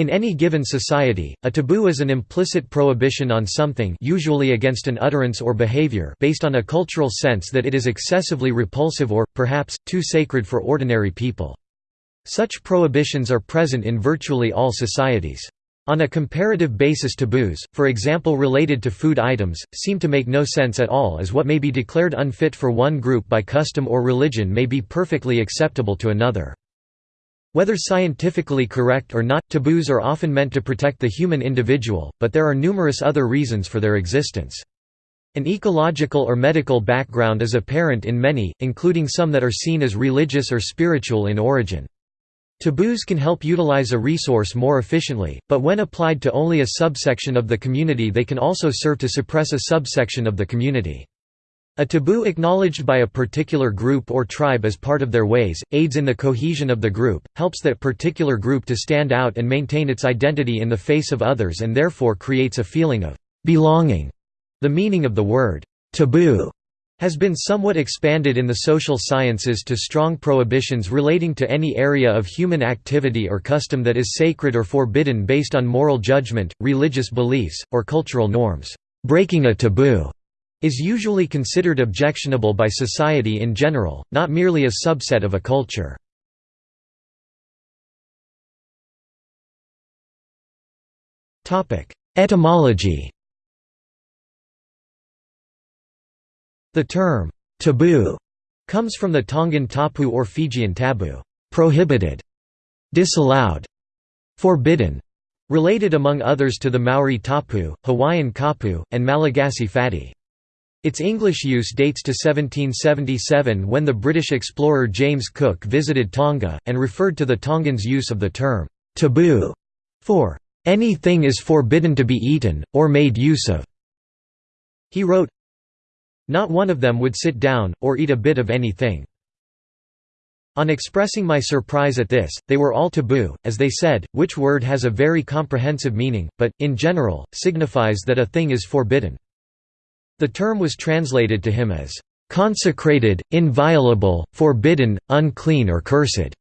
In any given society, a taboo is an implicit prohibition on something usually against an utterance or behavior based on a cultural sense that it is excessively repulsive or, perhaps, too sacred for ordinary people. Such prohibitions are present in virtually all societies. On a comparative basis taboos, for example related to food items, seem to make no sense at all as what may be declared unfit for one group by custom or religion may be perfectly acceptable to another. Whether scientifically correct or not, taboos are often meant to protect the human individual, but there are numerous other reasons for their existence. An ecological or medical background is apparent in many, including some that are seen as religious or spiritual in origin. Taboos can help utilize a resource more efficiently, but when applied to only a subsection of the community they can also serve to suppress a subsection of the community. A taboo acknowledged by a particular group or tribe as part of their ways, aids in the cohesion of the group, helps that particular group to stand out and maintain its identity in the face of others and therefore creates a feeling of belonging. The meaning of the word taboo has been somewhat expanded in the social sciences to strong prohibitions relating to any area of human activity or custom that is sacred or forbidden based on moral judgment, religious beliefs, or cultural norms. Breaking a taboo is usually considered objectionable by society in general, not merely a subset of a culture. Etymology The term, taboo, comes from the Tongan tapu or Fijian tabu, prohibited, disallowed, forbidden, related among others to the Maori tapu, Hawaiian kapu, and Malagasy fady. Its English use dates to 1777 when the British explorer James Cook visited Tonga, and referred to the Tongans' use of the term, taboo, for anything is forbidden to be eaten, or made use of. He wrote, Not one of them would sit down, or eat a bit of anything. On expressing my surprise at this, they were all taboo, as they said, which word has a very comprehensive meaning, but, in general, signifies that a thing is forbidden. The term was translated to him as, "...consecrated, inviolable, forbidden, unclean or cursed."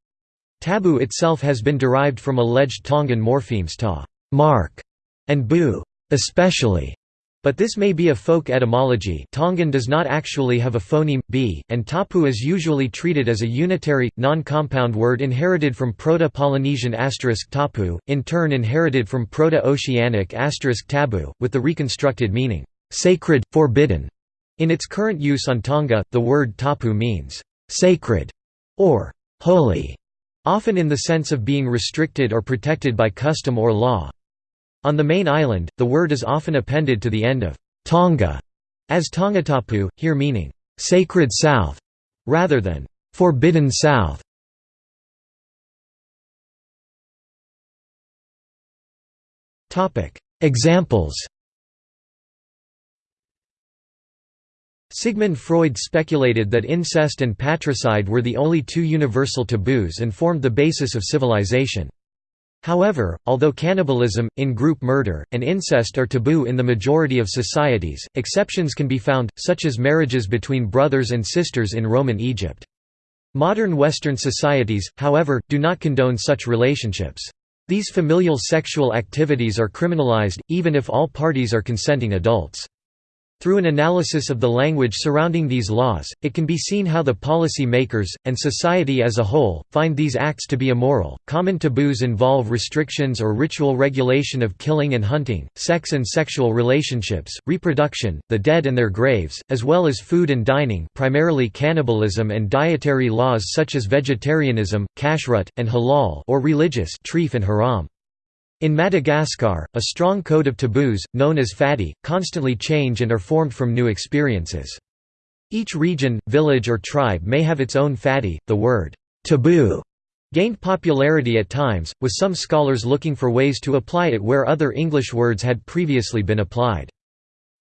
Taboo itself has been derived from alleged Tongan morphemes ta mark", and bu especially", but this may be a folk etymology. Tongan does not actually have a phoneme, b, and tapu is usually treated as a unitary, non-compound word inherited from Proto-Polynesian tapu, in turn inherited from Proto-Oceanic tabu, with the reconstructed meaning sacred, forbidden. In its current use on Tonga, the word tapu means sacred or holy, often in the sense of being restricted or protected by custom or law. On the main island, the word is often appended to the end of Tonga as Tongatapu, here meaning sacred south rather than forbidden south. Examples Sigmund Freud speculated that incest and patricide were the only two universal taboos and formed the basis of civilization. However, although cannibalism, in-group murder, and incest are taboo in the majority of societies, exceptions can be found, such as marriages between brothers and sisters in Roman Egypt. Modern Western societies, however, do not condone such relationships. These familial sexual activities are criminalized, even if all parties are consenting adults. Through an analysis of the language surrounding these laws, it can be seen how the policy makers, and society as a whole, find these acts to be immoral. Common taboos involve restrictions or ritual regulation of killing and hunting, sex and sexual relationships, reproduction, the dead and their graves, as well as food and dining, primarily cannibalism and dietary laws such as vegetarianism, kashrut, and halal, or religious treif and haram. In Madagascar, a strong code of taboos, known as fady, constantly change and are formed from new experiences. Each region, village or tribe may have its own fady. The word taboo gained popularity at times, with some scholars looking for ways to apply it where other English words had previously been applied.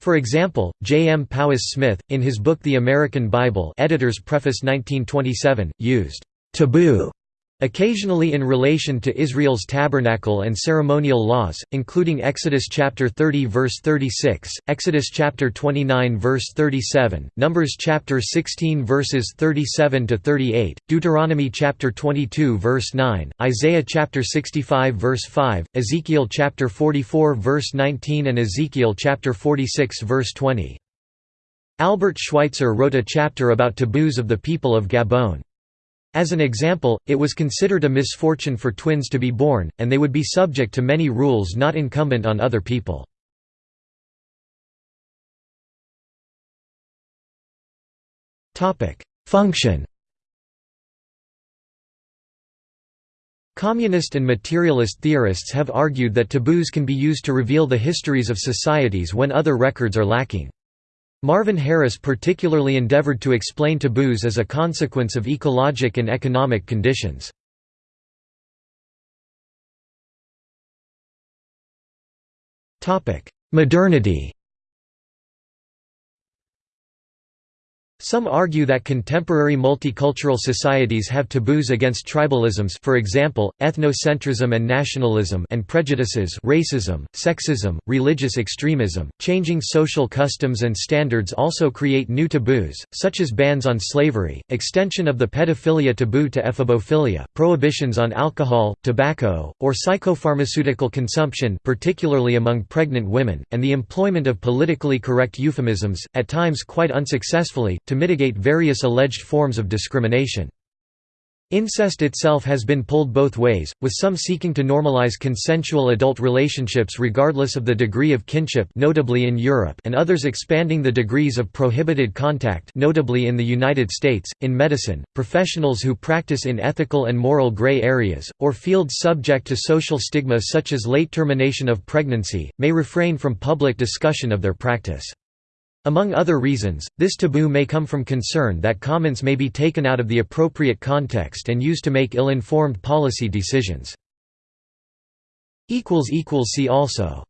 For example, J. M. Powis Smith, in his book The American Bible Editor's Preface 1927, used taboo Occasionally in relation to Israel's tabernacle and ceremonial laws, including Exodus chapter 30 verse 36, Exodus chapter 29 verse 37, Numbers chapter 16 verses 37 to 38, Deuteronomy chapter 22 verse 9, Isaiah chapter 65 verse 5, Ezekiel chapter 44 verse 19 and Ezekiel chapter 46 verse 20. Albert Schweitzer wrote a chapter about taboos of the people of Gabon. As an example, it was considered a misfortune for twins to be born, and they would be subject to many rules not incumbent on other people. Function Communist and materialist theorists have argued that taboos can be used to reveal the histories of societies when other records are lacking. Marvin Harris particularly endeavored to explain taboos as a consequence of ecologic and economic conditions. Modernity Some argue that contemporary multicultural societies have taboos against tribalisms for example, ethnocentrism and nationalism and prejudices racism, sexism, religious extremism. Changing social customs and standards also create new taboos, such as bans on slavery, extension of the pedophilia taboo to ephebophilia, prohibitions on alcohol, tobacco, or psychopharmaceutical consumption particularly among pregnant women, and the employment of politically correct euphemisms, at times quite unsuccessfully, to mitigate various alleged forms of discrimination. Incest itself has been pulled both ways, with some seeking to normalize consensual adult relationships regardless of the degree of kinship notably in Europe and others expanding the degrees of prohibited contact notably in the United States. In medicine, professionals who practice in ethical and moral gray areas, or fields subject to social stigma such as late termination of pregnancy, may refrain from public discussion of their practice. Among other reasons, this taboo may come from concern that comments may be taken out of the appropriate context and used to make ill-informed policy decisions. See also